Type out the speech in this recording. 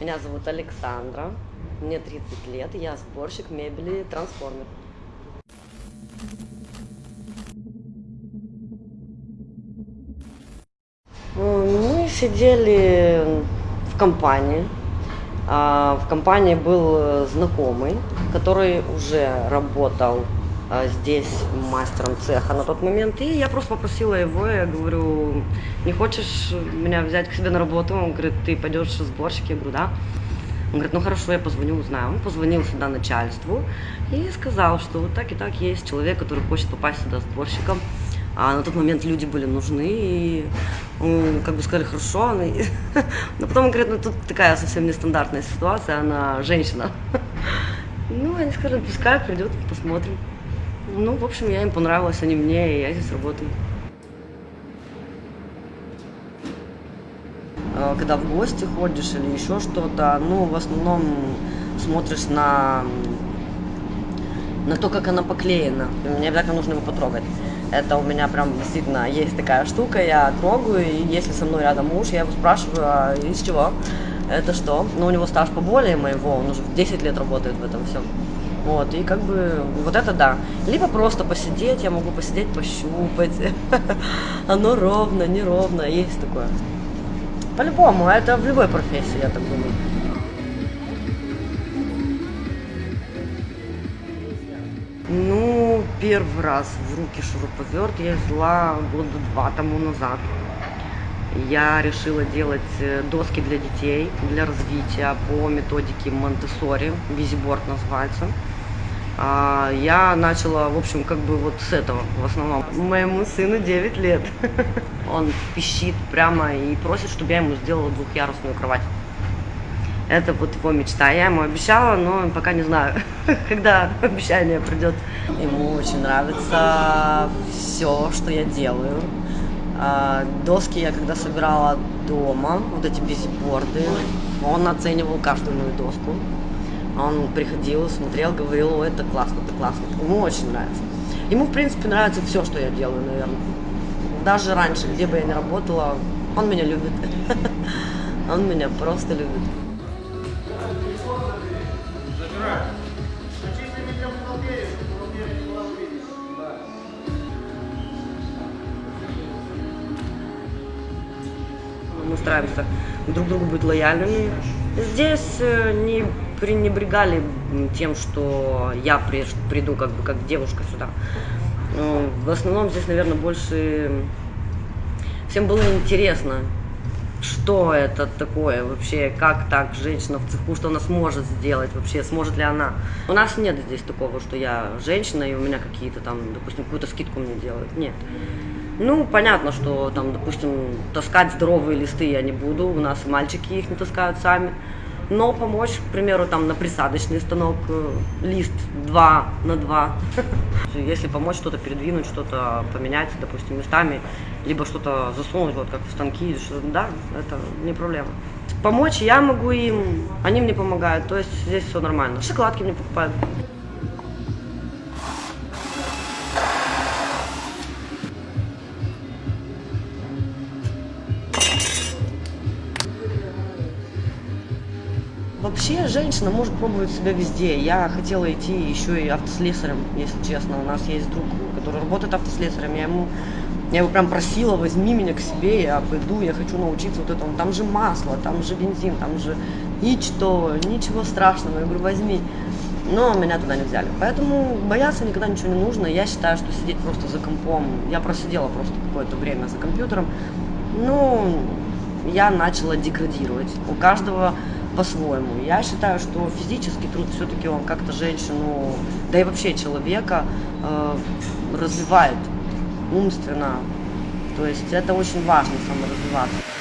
Меня зовут Александра, мне 30 лет, я сборщик мебели «Трансформер». Мы сидели в компании. А, В компании был знакомый, который уже работал здесь мастером цеха на тот момент. И я просто попросила его, я говорю, не хочешь меня взять к себе на работу? Он говорит, ты пойдешь сборщик? Я говорю, да. Он говорит, ну хорошо, я позвоню, узнаю. Он позвонил сюда начальству и сказал, что вот так и так есть человек, который хочет попасть сюда сборщиком. А на тот момент люди были нужны, и как бы сказали, хорошо. Но потом он говорит, ну тут такая совсем нестандартная ситуация, она женщина. Ну, они сказали, пускай придет, посмотрим. Ну, в общем, я им понравилась, они мне, и я здесь работаю. А, Когда в гости ходишь или еще что-то, ну, в основном смотришь на, на то, как она поклеена. Мне обязательно нужно его потрогать. Это у меня прям действительно есть такая штука, я трогаю, и если со мной рядом муж, я его спрашиваю, а из чего? Это что? Ну, у него стаж поболее моего, он уже 10 лет работает в этом всем. Вот, и как бы вот это да. Либо просто посидеть, я могу посидеть, пощупать. Оно ровно, неровно, есть такое. По-любому, это в любой профессии, я так думаю. Ну, первый раз в руки шуруповерт я взяла года два тому назад. Я решила делать э, доски для детей, для развития по методике Монтессори, визиборд называется. А, Я начала, в общем, как бы вот с этого в основном. Моему сыну 9 лет. Он пищит прямо и просит, чтобы я ему сделала двухъярусную кровать. Это вот его мечта. Я ему обещала, но пока не знаю, когда обещание придет. Ему очень нравится все, что я делаю. А, Доски я когда собирала дома, вот эти бизиборды, он оценивал каждую мою доску. Он приходил, смотрел, говорил, о, это классно, это классно. Ему очень нравится. Ему, в принципе, нравится все, что я делаю, наверное. Даже раньше, где бы я ни работала, он меня любит. Он меня просто любит. мы стараемся друг другу быть лояльными. Здесь э, не пренебрегали тем, что я при- приду как бы как девушка сюда. Ну, В основном здесь, наверное, больше всем было интересно, что это такое вообще, как так женщина в цеху, что она сможет сделать вообще, сможет ли она. У нас нет здесь такого, что я женщина и у меня какие-то там, допустим, какую-то скидку мне делают. Нет. Ну, понятно, что там, допустим, таскать здоровые листы я не буду, у нас мальчики их не таскают сами. Но помочь, к примеру, там на присадочный станок э, лист 2 на 2. Если помочь что-то передвинуть, что-то поменять, допустим, местами, либо что-то засунуть, вот как в станки, да, это не проблема. Помочь я могу им, они мне помогают, то есть здесь все нормально. Шоколадки мне покупают. Вообще женщина может пробовать себя везде. Я хотела идти еще и автослесарем, если честно. У нас есть друг, который работает автослесарем. Я ему, я его прям просила, возьми меня к себе, я пойду, я хочу научиться вот этому. Там же масло, там же бензин, там же ничто, ничего страшного. Я говорю, возьми. Но меня туда не взяли. Поэтому бояться никогда ничего не нужно. Я считаю, что сидеть просто за компом. Я просидела просто какое-то время за компьютером. Ну, я начала деградировать. У каждого по-своему. Я считаю, что физический труд все-таки он как-то женщину, да и вообще человека э, развивает умственно. То есть это очень важно саморазвиваться.